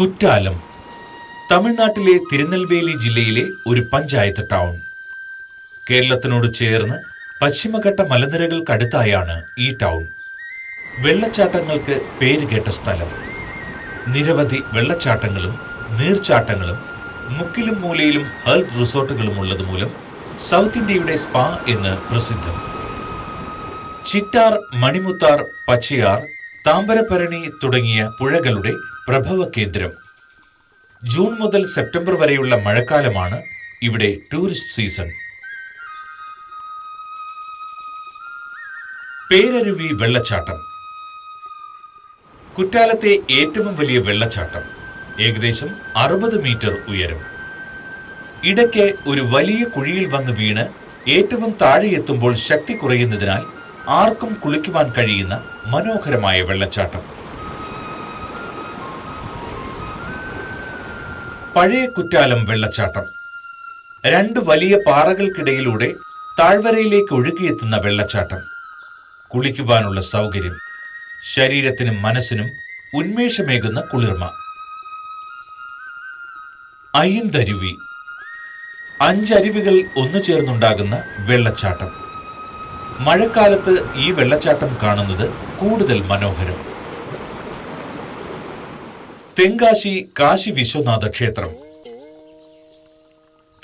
കുറ്റാലം. തമിഴ്നാട്ടിലെ തിരുനെൽവേലി ജില്ലയിലെ ഒരു പഞ്ചായത്ത് ടൗൺ. കേരളത്തിനോട് ചേർന്ന് പശ്ചിമഘട്ട മലനിരകൾക്കടുത്തായാണ് ഈ ടൗൺ. വെള്ളച്ചാട്ടങ്ങൾക്ക് പേരുകേട്ട സ്ഥലം. നിരവധി വെള്ളച്ചാട്ടങ്ങളും നീർച്ചാട്ടങ്ങളും മുക്കിലും മൂലയിലും ഹെൽത്ത് റിസോർട്ടുകളും ഉള്ളതുമൂലം സൗത്ത് ഇന്ത്യയുടെ സ്പാ എന്ന് പ്രസിദ്ധം. ചിറ്റാർ മണിമുത്താർ പച്ചയാർ താമ്പരഭരണി തുടങ്ങിയ പുഴകളുടെ പ്രഭവ കേന്ദ്രം ജൂൺ മുതൽ സെപ്റ്റംബർ വരെയുള്ള മഴക്കാലമാണ് ഇവിടെ ടൂറിസ്റ്റ് സീസൺ. പേരരുവി വെള്ളച്ചാട്ടം. കുറ്റാലത്തെ ഏറ്റവും വലിയ വെള്ളച്ചാട്ടം. ഏകദേശം അറുപത് മീറ്റർ ഉയരം. ഇടയ്ക്ക് ഒരു വലിയ കുഴിയിൽ വന്ന് വീണ് ഏറ്റവും താഴെ എത്തുമ്പോൾ ശക്തി കുറയുന്നതിനാൽ ആർക്കും കുളിക്കുവാൻ കഴിയുന്ന മനോഹരമായ വെള്ളച്ചാട്ടം. പഴയ കുറ്റാലം വെള്ളച്ചാട്ടം. രണ്ട് വലിയ പാറകൾക്കിടയിലൂടെ താഴ്വരയിലേക്ക് ഒഴുകിയെത്തുന്ന വെള്ളച്ചാട്ടം. കുളിക്കുവാനുള്ള സൗകര്യം ശരീരത്തിനും മനസ്സിനും ഉന്മേഷമേകുന്ന കുളിർമ. അയിന്തരുവി അഞ്ചരുവികൾ ഒന്നു ചേർന്നുണ്ടാകുന്ന വെള്ളച്ചാട്ടം. മഴക്കാലത്ത് ഈ വെള്ളച്ചാട്ടം കാണുന്നത് കൂടുതൽ മനോഹരം. തെങ്കാശി കാശി വിശ്വനാഥ ക്ഷേത്രം.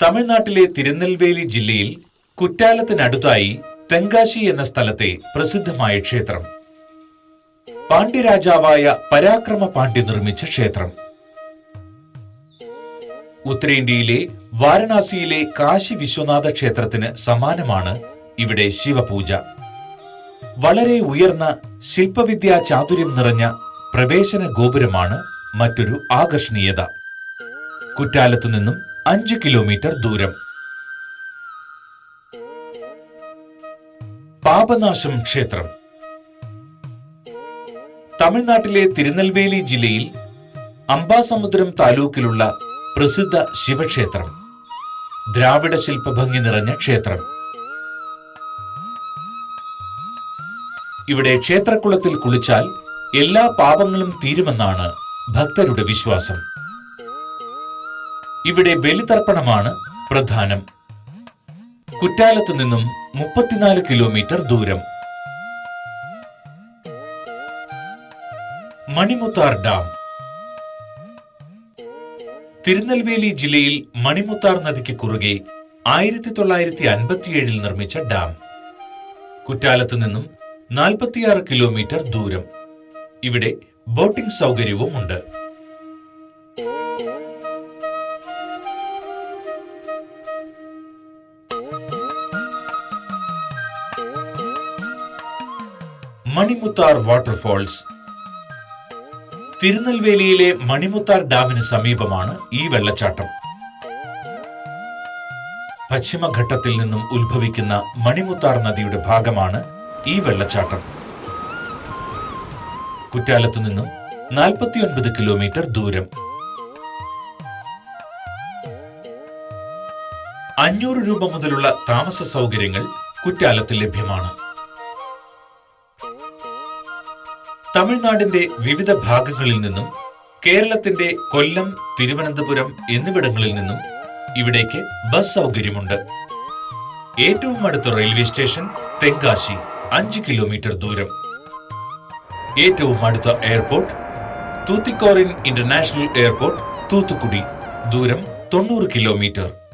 തമിഴ്നാട്ടിലെ തിരുനെൽവേലി ജില്ലയിൽ കുറ്റാലത്തിനടുത്തായി തെങ്കാശി എന്ന സ്ഥലത്തെ പ്രസിദ്ധമായ ക്ഷേത്രം. പാണ്ഡ്യരാജാവായ പരാക്രമ പാണ്ഡ്യ നിർമ്മിച്ച ക്ഷേത്രം. ഉത്തരേന്ത്യയിലെ വാരണാസിയിലെ കാശി വിശ്വനാഥ ക്ഷേത്രത്തിന് സമാനമാണ് ഇവിടെ ശിവപൂജ. വളരെ ഉയർന്ന ശില്പവിദ്യാ ചാതുര്യം നിറഞ്ഞ പ്രവേശന ഗോപുരമാണ് മറ്റൊരു ആകർഷണീയത. കുറ്റാലത്തു നിന്നും അഞ്ച് കിലോമീറ്റർ ദൂരം. പാപനാശം ക്ഷേത്രം. തമിഴ്നാട്ടിലെ തിരുനെൽവേലി ജില്ലയിൽ അംബാസമുദ്രം താലൂക്കിലുള്ള പ്രസിദ്ധ ശിവക്ഷേത്രം. ദ്രാവിഡ ശില്പഭംഗി നിറഞ്ഞ ക്ഷേത്രം. ഇവിടെ ക്ഷേത്രക്കുളത്തിൽ കുളിച്ചാൽ എല്ലാ പാപങ്ങളും തീരുമെന്നാണ് ഭക്തരുടെ വിശ്വാസം. ഇവിടെ ബലിതർപ്പണമാണ് പ്രധാനം. കുറ്റാലത്ത് നിന്നും മുപ്പത്തിനാല് കിലോമീറ്റർ ദൂരം. മണിമുത്താർ ഡാം. തിരുനെൽവേലി ജില്ലയിൽ മണിമുത്താർ നദിക്ക് കുറുകെ ആയിരത്തി തൊള്ളായിരത്തി അൻപത്തിയേഴിൽ നിർമ്മിച്ച ഡാം. കുറ്റാലത്ത് നിന്നും നാൽപ്പത്തിയാറ് കിലോമീറ്റർ ദൂരം. ഇവിടെ ബോട്ടിംഗ് സൗകര്യവും ഉണ്ട്. മണിമുത്താർ വാട്ടർഫോൾസ്. തിരുനെൽവേലിയിലെ മണിമുത്താർ ഡാമിന് സമീപമാണ് ഈ വെള്ളച്ചാട്ടം. പശ്ചിമഘട്ടത്തിൽ നിന്നും ഉത്ഭവിക്കുന്ന മണിമുത്താർ നദിയുടെ ഭാഗമാണ് ഈ വെള്ളച്ചാട്ടം. കുറ്റാലത്തു നിന്നും നാൽപ്പത്തിയൊൻപത് കിലോമീറ്റർ ദൂരം. അഞ്ഞൂറ് രൂപ മുതലുള്ള താമസ സൗകര്യങ്ങൾ കുറ്റാലത്ത് ലഭ്യമാണ്. തമിഴ്നാടിന്റെ വിവിധ ഭാഗങ്ങളിൽ നിന്നും കേരളത്തിന്റെ കൊല്ലം തിരുവനന്തപുരം എന്നിവിടങ്ങളിൽ നിന്നും ഇവിടേക്ക് ബസ് സൗകര്യമുണ്ട്. ഏറ്റവും അടുത്ത റെയിൽവേ സ്റ്റേഷൻ തെങ്കാശി അഞ്ച് കിലോമീറ്റർ ദൂരം. ഏറ്റവും അടുത്ത airport Tuticorin international airport Thoothukudi. ദൂരം തൊണ്ണൂറ് കിലോമീറ്റർ.